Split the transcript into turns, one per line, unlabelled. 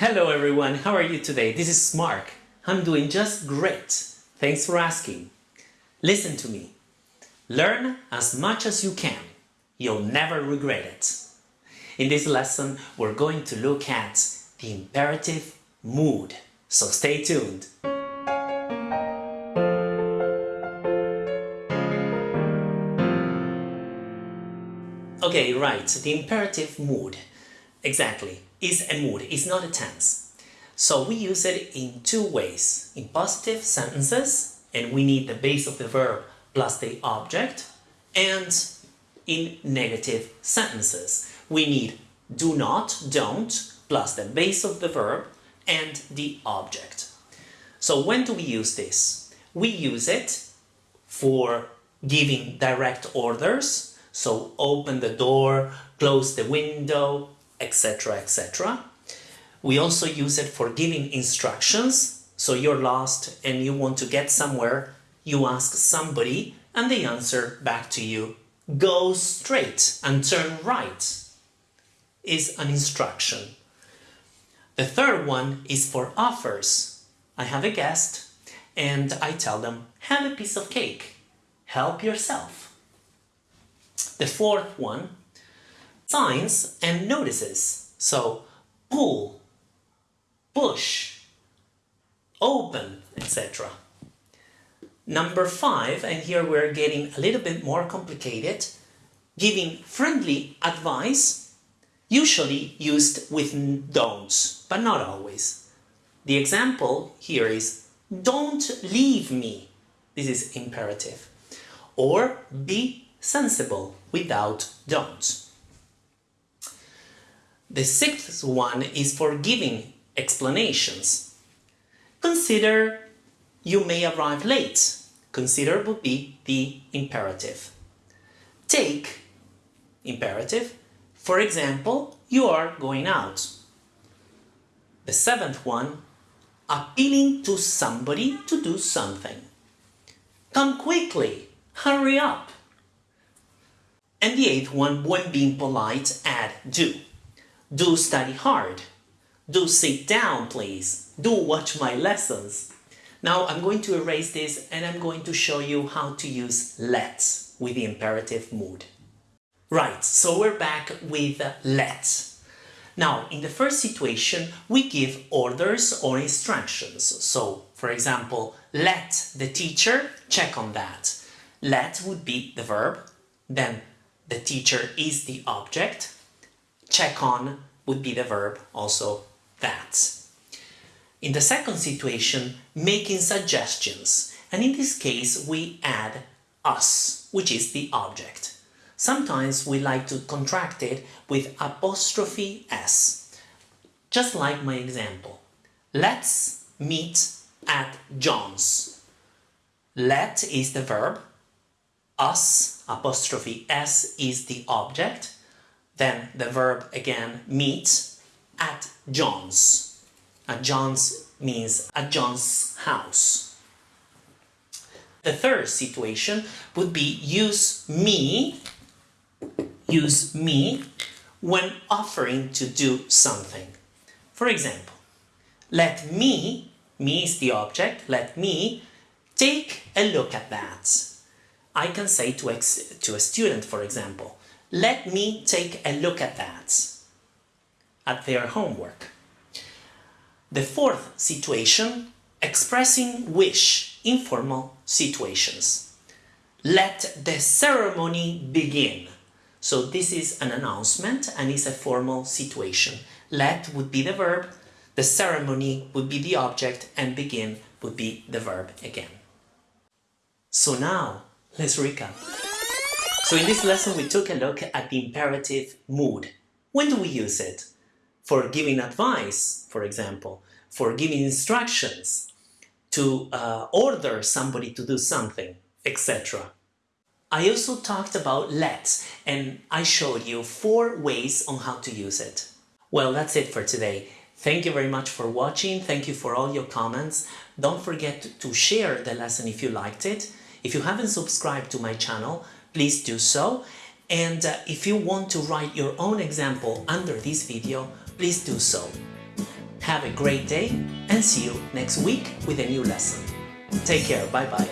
Hello everyone, how are you today? This is Mark. I'm doing just great. Thanks for asking. Listen to me. Learn as much as you can. You'll never regret it. In this lesson, we're going to look at the imperative mood. So stay tuned. Okay, right, the imperative mood. Exactly, is a mood, it's not a tense. So we use it in two ways. In positive sentences, and we need the base of the verb plus the object, and in negative sentences. We need do not, don't, plus the base of the verb and the object. So when do we use this? We use it for giving direct orders, so open the door, close the window, etc, etc. We also use it for giving instructions, so you're lost and you want to get somewhere, you ask somebody and they answer back to you. Go straight and turn right is an instruction. The third one is for offers. I have a guest and I tell them, have a piece of cake. Help yourself. The fourth one, signs and notices. So, pull, push, open, etc. Number five, and here we're getting a little bit more complicated, giving friendly advice, usually used with don'ts, but not always. The example here is, don't leave me. This is imperative. Or be sensible without don't. The sixth one is for giving explanations. Consider you may arrive late. Consider would be the imperative. Take, imperative. For example, you are going out. The seventh one, appealing to somebody to do something. Come quickly, hurry up. And the eighth one, when being polite, add do. Do study hard. Do sit down, please. Do watch my lessons. Now I'm going to erase this and I'm going to show you how to use let with the imperative mood. Right, so we're back with let. Now, in the first situation, we give orders or instructions. So, for example, let the teacher check on that. Let would be the verb, then the teacher is the object, check on would be the verb, also that. In the second situation, making suggestions, and in this case we add us, which is the object. Sometimes we like to contract it with apostrophe s, just like my example. Let's meet at John's. Let is the verb, us, apostrophe s, is the object, then the verb again, meet, at John's. At John's means at John's house. The third situation would be use me, use me when offering to do something. For example, let me, me is the object, let me take a look at that. I can say to, to a student, for example, let me take a look at that, at their homework. The fourth situation, expressing wish, informal situations. Let the ceremony begin. So this is an announcement and is a formal situation. Let would be the verb, the ceremony would be the object, and begin would be the verb again. So now, let's recap. So in this lesson we took a look at the imperative mood. When do we use it? For giving advice, for example, for giving instructions, to uh, order somebody to do something, etc. I also talked about let and I showed you four ways on how to use it. Well, that's it for today. Thank you very much for watching. Thank you for all your comments. Don't forget to share the lesson if you liked it. If you haven't subscribed to my channel, please do so. And uh, if you want to write your own example under this video, please do so. Have a great day and see you next week with a new lesson. Take care, bye bye.